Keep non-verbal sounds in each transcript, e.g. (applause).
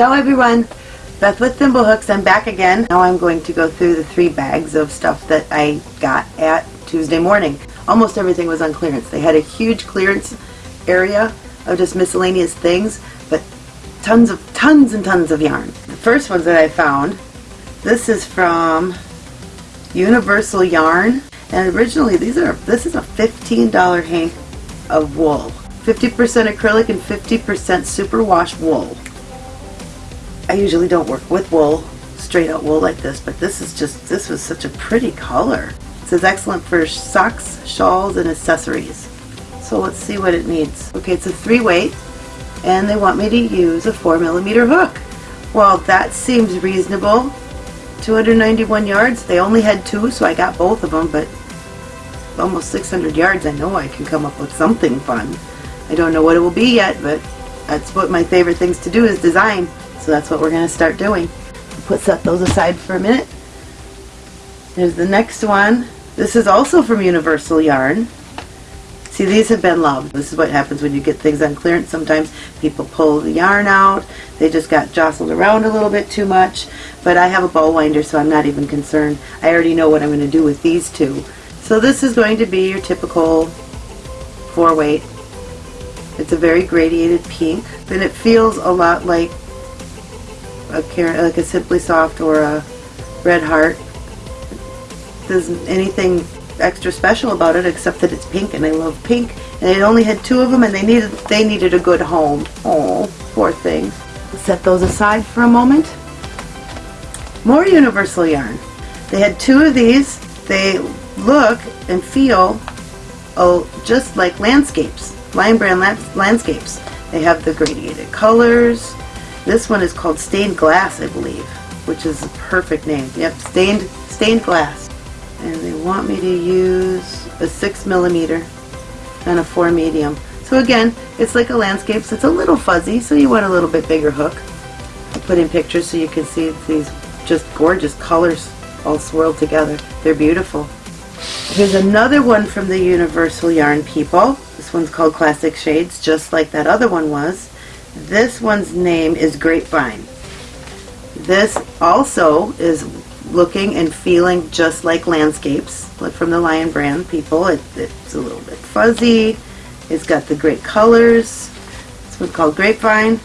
Ciao everyone! Beth with Thimblehooks. I'm back again. Now I'm going to go through the three bags of stuff that I got at Tuesday morning. Almost everything was on clearance. They had a huge clearance area of just miscellaneous things, but tons of tons and tons of yarn. The first ones that I found, this is from Universal Yarn, and originally these are this is a $15 hank of wool. 50% acrylic and 50% superwash wool. I usually don't work with wool, straight out wool like this, but this is just, this was such a pretty color. It says excellent for socks, shawls, and accessories. So let's see what it needs. Okay, it's a three weight, and they want me to use a four millimeter hook. Well, that seems reasonable. 291 yards. They only had two, so I got both of them, but almost 600 yards, I know I can come up with something fun. I don't know what it will be yet, but that's what my favorite things to do is design. So that's what we're going to start doing. Put set those aside for a minute. There's the next one. This is also from Universal Yarn. See, these have been loved. This is what happens when you get things on clearance. Sometimes people pull the yarn out. They just got jostled around a little bit too much. But I have a ball winder, so I'm not even concerned. I already know what I'm going to do with these two. So this is going to be your typical four weight. It's a very gradiated pink, and it feels a lot like a like a Simply Soft or a Red Heart. There's anything extra special about it except that it's pink and I love pink and it only had two of them and they needed they needed a good home. Oh, poor thing. Set those aside for a moment. More Universal Yarn. They had two of these. They look and feel oh just like landscapes, Lion Brand landscapes. They have the gradiated colors. This one is called Stained Glass, I believe, which is a perfect name. Yep, Stained, stained Glass. And they want me to use a 6 millimeter and a 4 medium. So again, it's like a landscape, so it's a little fuzzy, so you want a little bit bigger hook. I put in pictures so you can see these just gorgeous colors all swirled together. They're beautiful. Here's another one from the Universal Yarn people. This one's called Classic Shades, just like that other one was. This one's name is Grapevine. This also is looking and feeling just like landscapes, from the Lion brand people. It, it's a little bit fuzzy. It's got the great colors. This one's called Grapevine.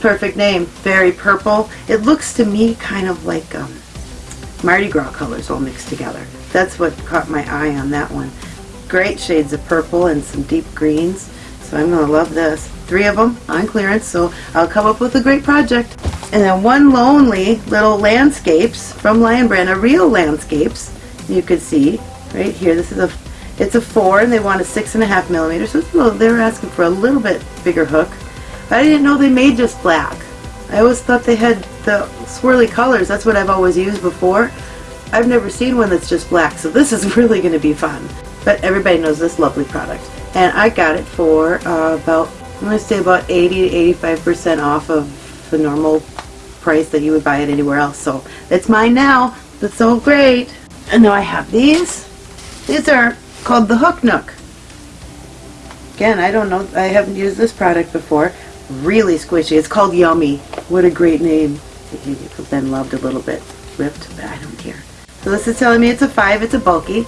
Perfect name. Very purple. It looks to me kind of like um, Mardi Gras colors all mixed together. That's what caught my eye on that one. Great shades of purple and some deep greens. So I'm going to love this three of them on clearance, so I'll come up with a great project. And then one lonely little landscapes from Lion Brand, a real landscapes, you could see right here. This is a, it's a four, and they want a six and a half millimeter, so little, they're asking for a little bit bigger hook. But I didn't know they made just black. I always thought they had the swirly colors. That's what I've always used before. I've never seen one that's just black, so this (laughs) is really going to be fun. But everybody knows this lovely product. And I got it for uh, about I'm going to say about 80 to 85% off of the normal price that you would buy it anywhere else. So it's mine now. That's so great. And now I have these. These are called the Hook Nook. Again, I don't know. I haven't used this product before. Really squishy. It's called Yummy. What a great name. Been loved a little bit. Ripped, but I don't care. So this is telling me it's a 5. It's a bulky.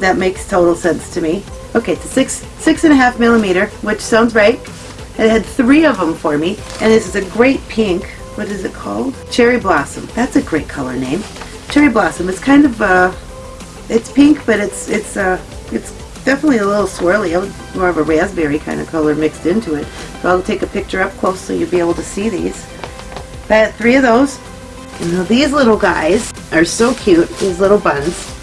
That makes total sense to me. Okay, it's six, six and a half millimeter, which sounds right. It had three of them for me, and this is a great pink. What is it called? Cherry Blossom. That's a great color name. Cherry Blossom. It's kind of uh, it's pink, but it's it's uh, it's definitely a little swirly. More of a raspberry kind of color mixed into it. So I'll take a picture up close so you'll be able to see these. I had three of those. And now these little guys are so cute. These little buns.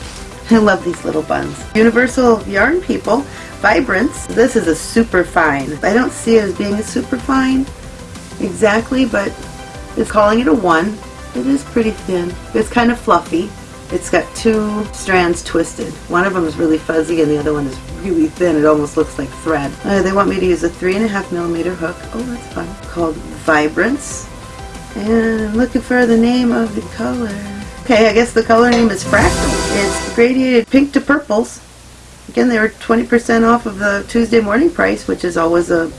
I love these little buns. Universal Yarn People, Vibrance. This is a super fine. I don't see it as being a super fine exactly, but it's calling it a one. It is pretty thin. It's kind of fluffy. It's got two strands twisted. One of them is really fuzzy and the other one is really thin. It almost looks like thread. Uh, they want me to use a three and a half millimeter hook. Oh, that's fun. Called Vibrance. And I'm looking for the name of the color. Okay, I guess the color name is Fractal. It's gradiated pink to purples. Again, they were 20% off of the Tuesday morning price, which is always a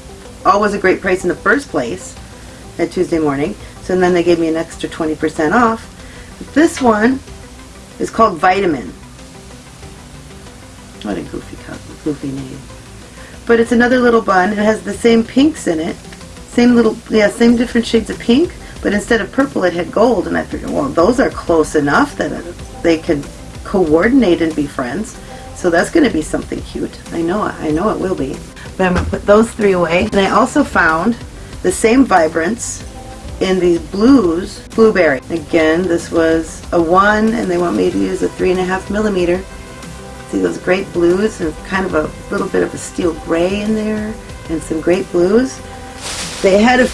always a great price in the first place. at Tuesday morning. So then they gave me an extra 20% off. This one is called Vitamin. What a goofy, goofy name. But it's another little bun. It has the same pinks in it. Same little, yeah, same different shades of pink. But instead of purple, it had gold. And I figured, well, those are close enough that they could coordinate and be friends. So that's going to be something cute. I know, it. I know it will be. But I'm going to put those three away. And I also found the same vibrance in these blues, blueberry. Again, this was a one, and they want me to use a three and a half millimeter. See those great blues and kind of a little bit of a steel gray in there and some great blues. They had a,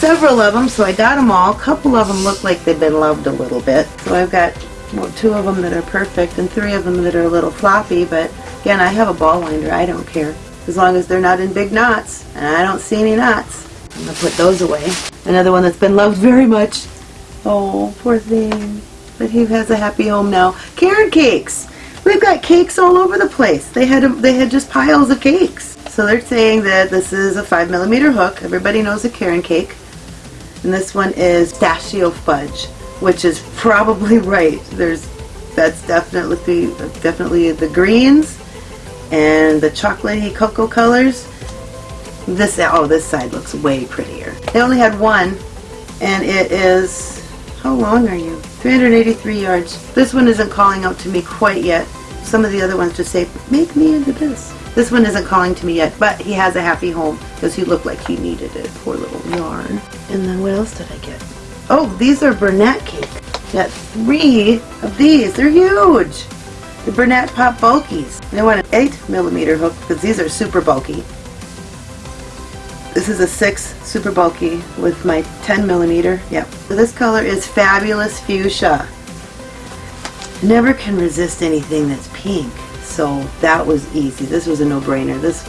several of them, so I got them all. A couple of them look like they've been loved a little bit. So I've got well, two of them that are perfect and three of them that are a little floppy, but again, I have a ball winder. I don't care. As long as they're not in big knots, and I don't see any knots. I'm going to put those away. Another one that's been loved very much. Oh, poor thing. But he has a happy home now. Caron cakes. We've got cakes all over the place. They had a, they had just piles of cakes. So they're saying that this is a five millimeter hook. Everybody knows a Caron cake. And this one is pistachio fudge, which is probably (laughs) right. There's that's definitely definitely the greens and the chocolatey cocoa colors. This oh this side looks way prettier. They only had one, and it is how long are you? 383 yards. This one isn't calling out to me quite yet. Some of the other ones just say, make me into this. This one isn't calling to me yet, but he has a happy home because he looked like he needed it. Poor little yarn. And then what else did I get? Oh, these are Bernat cake. Got three of these. They're huge. The Bernat Pop Bulkies. They want an 8 millimeter hook because these are super bulky. This is a 6 super bulky with my 10 millimeter. Yep. So this color is Fabulous Fuchsia. Never can resist anything that's pink. So that was easy. This was a no-brainer. This,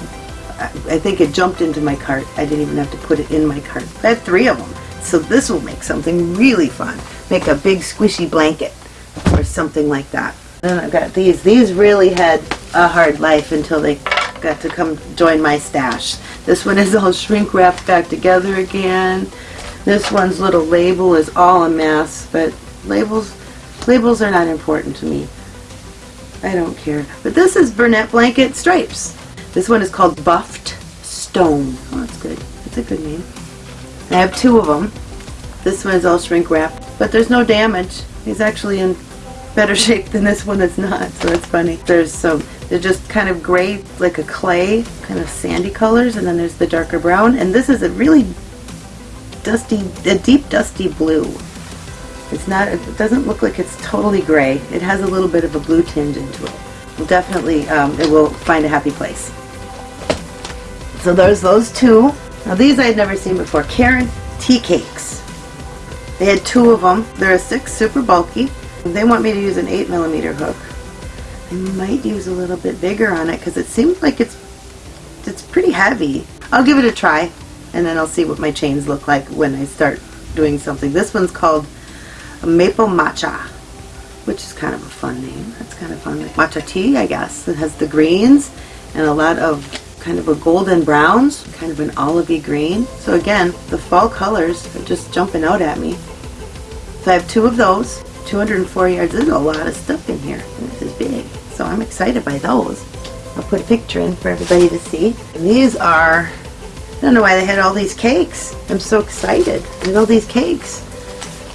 I think it jumped into my cart. I didn't even have to put it in my cart. I had three of them. So this will make something really fun. Make a big squishy blanket or something like that. Then I've got these. These really had a hard life until they got to come join my stash. This one is all (laughs) shrink wrapped back together again. This one's little label is all a mess, but labels labels are not important to me. I don't care. But this is Bernat Blanket Stripes. This one is called Buffed Stone. Oh, that's good. That's a good name. I have two of them. This one is all shrink wrapped, but there's no damage. He's actually in better (laughs) shape than this one that's not, so that's funny. There's some they're just kind of gray, like a clay, kind of sandy colors, and then there's the darker brown. And this is a really dusty, a deep dusty blue. It's not, it doesn't look like it's totally gray. It has a little bit of a blue tinge into it. Well, definitely, um, it will find a happy place. So there's those two. Now these I had never seen before. Caron tea cakes. They had two of them. They're a six, super bulky. They want me to use an eight millimeter hook. I might use a little bit bigger on it because it seems like it's it's pretty heavy. I'll give it a try and then I'll see what my chains look like when I start doing something. This one's called Maple Matcha, which is kind of a fun name. That's kind of fun. Matcha tea, I guess. It has the greens and a lot of kind of a golden browns, kind of an olivey green. So again, the fall colors are just jumping out at me. So I have two of those, 204 yards. There's a lot of stuff in here. This is big. So I'm excited by those. I'll put a picture in for everybody to see. And these are, I don't know why they had all these cakes. I'm so excited. Look all these cakes.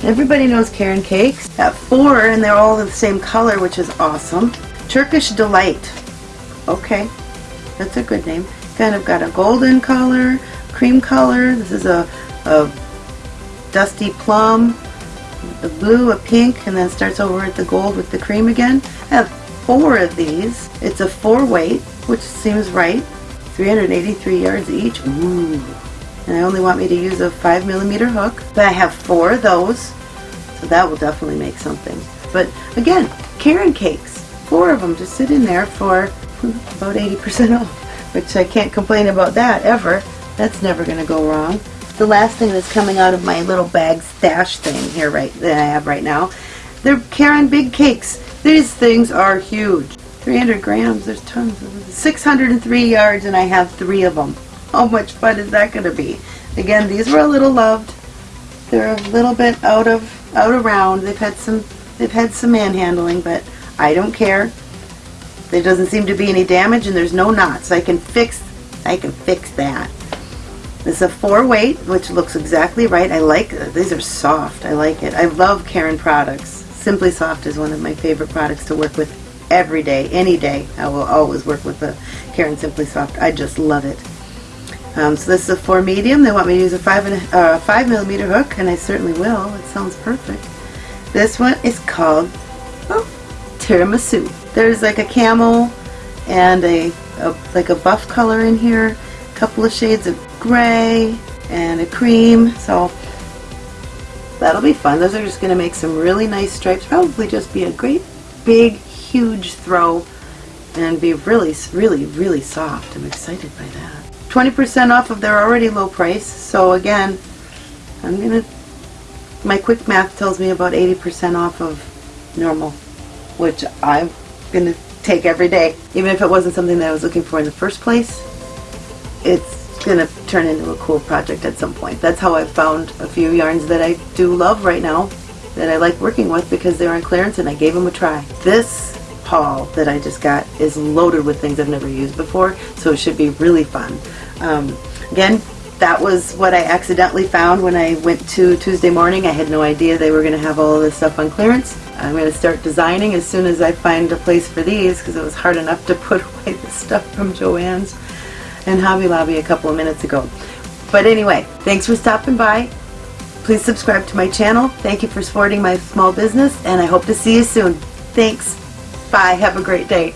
Everybody knows Caron cakes. Got four and they're all the same color, which is awesome. Turkish Delight. Okay, that's a good name. Kind of got a golden color, cream color. This is a, a dusty plum, the blue, a pink, and then starts over at the gold with the cream again. I have four of these. It's a four weight, which seems right. 383 yards each. Ooh. And I only want me to use a five millimeter hook. But I have four of those. So that will definitely make something. But again, Caron cakes. Four of them just sit in there for about 80% off. Which I can't complain about that ever. That's never going to go wrong. The last thing that's coming out of my little bag stash thing here right that I have right now. They're Caron Big Cakes. These things are huge. 300 grams, there's tons of them. 603 yards and I have three of them. How much fun is that going to be? Again, these were a little loved. they're a little bit out of out of round. They've had some they've had some manhandling, but I don't care. There doesn't seem to be any damage and there's no knots. I can fix I can fix that. It's a four weight, which looks exactly right. I like uh, these are soft. I like it. I love Caron products. Simply Soft is one of my favorite products to work with every day, any day. I will always work with the Caron Simply Soft. I just love it. Um, so this is a four medium. They want me to use a five and a, uh, five millimeter hook, and I certainly will. It sounds perfect. This one is called oh, tiramisu. There's like a camel and a, a like a buff color in here, a couple of shades of gray and a cream. So that'll be fun. Those are just going to make some really nice stripes. Probably just be a great big huge throw and be really really really soft. I'm excited by that. 20% off of their already low price. So again, I'm going to my quick math tells me about 80% off of normal, which I'm going to take every day. Even if it wasn't something that I was looking for in the first place, it's going to turn into a cool project at some point. That's how I've found a few yarns that I do love right now that I like working with because they're on clearance and I gave them a try. This haul that I just got is loaded with things I've never used before, so it should be really fun. Um, again, that was what I accidentally found when I went to Tuesday morning. I had no idea they were going to have all of this stuff on clearance. I'm going to start designing as soon as I find a place for these because it was hard enough to (laughs) put away the stuff from Joann's and Hobby Lobby a couple of minutes ago. But anyway, thanks for stopping by. Please subscribe to my channel. Thank you for supporting my small business and I hope to see you soon. Thanks. Bye. Have a great day.